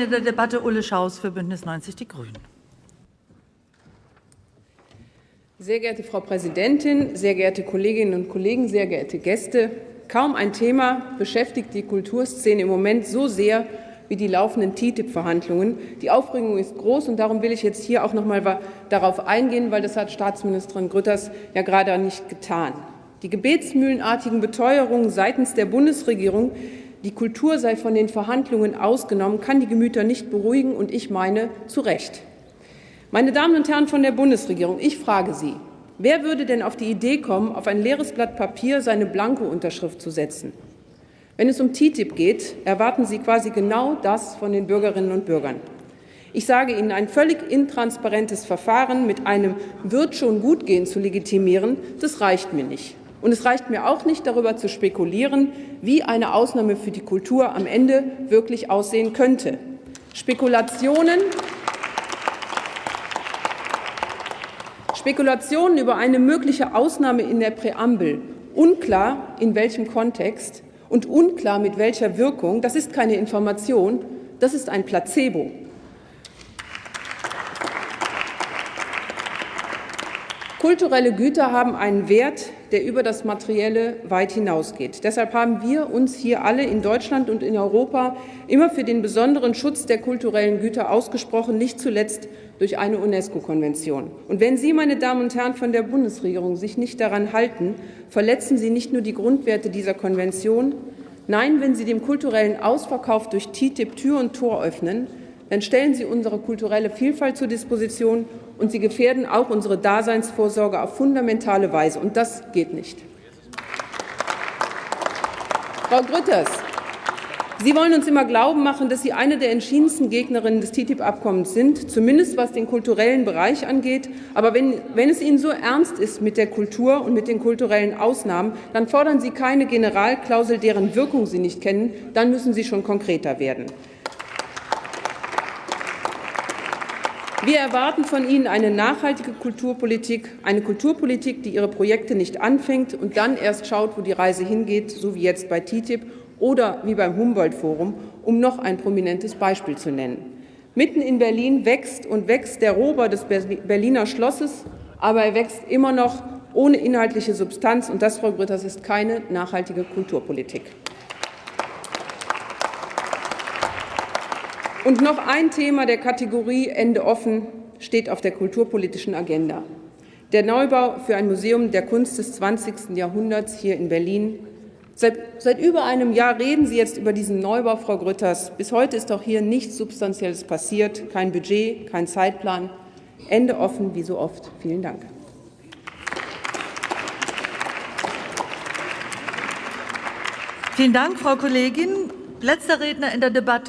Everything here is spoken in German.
In der Debatte Ulle Schaus für Bündnis 90 Die Grünen. Sehr geehrte Frau Präsidentin, sehr geehrte Kolleginnen und Kollegen, sehr geehrte Gäste! Kaum ein Thema beschäftigt die Kulturszene im Moment so sehr wie die laufenden TTIP-Verhandlungen. Die Aufregung ist groß, und darum will ich jetzt hier auch noch mal darauf eingehen, weil das hat Staatsministerin Grütters ja gerade nicht getan. Die gebetsmühlenartigen Beteuerungen seitens der Bundesregierung, die Kultur sei von den Verhandlungen ausgenommen, kann die Gemüter nicht beruhigen, und ich meine zu Recht. Meine Damen und Herren von der Bundesregierung, ich frage Sie, wer würde denn auf die Idee kommen, auf ein leeres Blatt Papier seine Blanko-Unterschrift zu setzen? Wenn es um TTIP geht, erwarten Sie quasi genau das von den Bürgerinnen und Bürgern. Ich sage Ihnen, ein völlig intransparentes Verfahren mit einem wird schon gut gehen zu legitimieren, das reicht mir nicht. Und es reicht mir auch nicht, darüber zu spekulieren, wie eine Ausnahme für die Kultur am Ende wirklich aussehen könnte. Spekulationen, Spekulationen über eine mögliche Ausnahme in der Präambel, unklar in welchem Kontext und unklar mit welcher Wirkung, das ist keine Information, das ist ein Placebo. Kulturelle Güter haben einen Wert, der über das Materielle weit hinausgeht. Deshalb haben wir uns hier alle in Deutschland und in Europa immer für den besonderen Schutz der kulturellen Güter ausgesprochen, nicht zuletzt durch eine UNESCO-Konvention. Und wenn Sie, meine Damen und Herren von der Bundesregierung, sich nicht daran halten, verletzen Sie nicht nur die Grundwerte dieser Konvention, nein, wenn Sie dem kulturellen Ausverkauf durch TTIP Tür und Tor öffnen, dann stellen Sie unsere kulturelle Vielfalt zur Disposition und Sie gefährden auch unsere Daseinsvorsorge auf fundamentale Weise. Und das geht nicht. Frau Grütters, Sie wollen uns immer glauben machen, dass Sie eine der entschiedensten Gegnerinnen des TTIP-Abkommens sind, zumindest was den kulturellen Bereich angeht. Aber wenn, wenn es Ihnen so ernst ist mit der Kultur und mit den kulturellen Ausnahmen, dann fordern Sie keine Generalklausel, deren Wirkung Sie nicht kennen. Dann müssen Sie schon konkreter werden. Wir erwarten von Ihnen eine nachhaltige Kulturpolitik, eine Kulturpolitik, die ihre Projekte nicht anfängt und dann erst schaut, wo die Reise hingeht, so wie jetzt bei TTIP oder wie beim Humboldt-Forum, um noch ein prominentes Beispiel zu nennen. Mitten in Berlin wächst und wächst der Rohbau des Berliner Schlosses, aber er wächst immer noch ohne inhaltliche Substanz. Und das, Frau Grütters, ist keine nachhaltige Kulturpolitik. Und noch ein Thema der Kategorie Ende offen steht auf der kulturpolitischen Agenda. Der Neubau für ein Museum der Kunst des 20. Jahrhunderts hier in Berlin. Seit, seit über einem Jahr reden Sie jetzt über diesen Neubau, Frau Grütters. Bis heute ist doch hier nichts Substanzielles passiert, kein Budget, kein Zeitplan. Ende offen, wie so oft. Vielen Dank. Vielen Dank, Frau Kollegin. Letzter Redner in der Debatte.